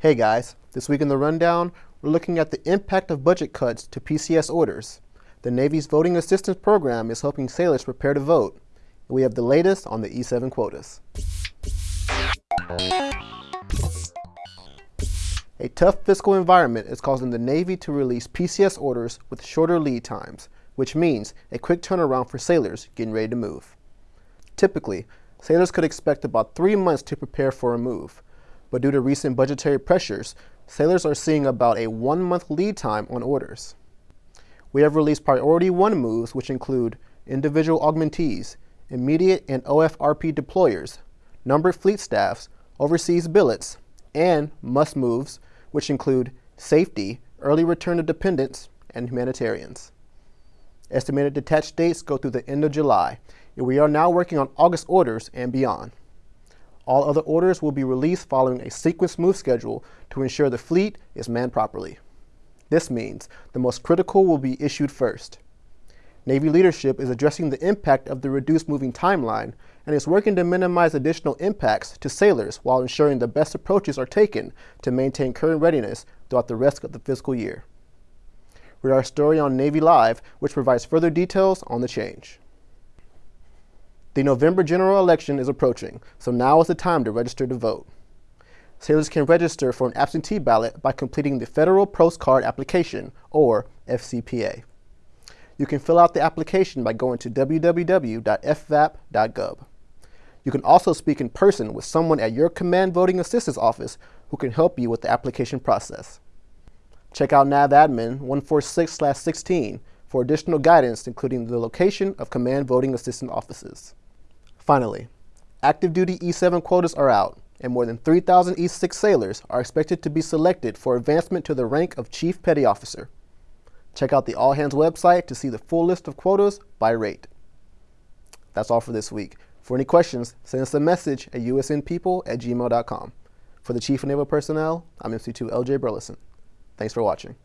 Hey guys, this week in the rundown, we're looking at the impact of budget cuts to PCS orders. The Navy's Voting Assistance Program is helping sailors prepare to vote. We have the latest on the E7 quotas. A tough fiscal environment is causing the Navy to release PCS orders with shorter lead times, which means a quick turnaround for sailors getting ready to move. Typically, sailors could expect about three months to prepare for a move, but due to recent budgetary pressures, sailors are seeing about a one-month lead time on orders. We have released Priority 1 moves, which include individual augmentees, immediate and OFRP deployers, numbered fleet staffs, overseas billets, and must moves, which include safety, early return of dependents, and humanitarians. Estimated detached dates go through the end of July, and we are now working on August orders and beyond. All other orders will be released following a sequence move schedule to ensure the fleet is manned properly. This means the most critical will be issued first. Navy leadership is addressing the impact of the reduced moving timeline and is working to minimize additional impacts to sailors while ensuring the best approaches are taken to maintain current readiness throughout the rest of the fiscal year. Read our story on Navy Live, which provides further details on the change. The November general election is approaching, so now is the time to register to vote. Sailors can register for an absentee ballot by completing the Federal Postcard Application, or FCPA. You can fill out the application by going to www.fvap.gov. You can also speak in person with someone at your Command Voting Assistance Office who can help you with the application process. Check out NAVADMIN 146-16 for additional guidance including the location of Command Voting Assistance Offices. Finally, active duty E7 quotas are out, and more than 3,000 E6 sailors are expected to be selected for advancement to the rank of Chief Petty Officer. Check out the All Hands website to see the full list of quotas by rate. That's all for this week. For any questions, send us a message at usnpeople at gmail.com. For the Chief of Naval Personnel, I'm MC2 LJ Burleson. Thanks for watching.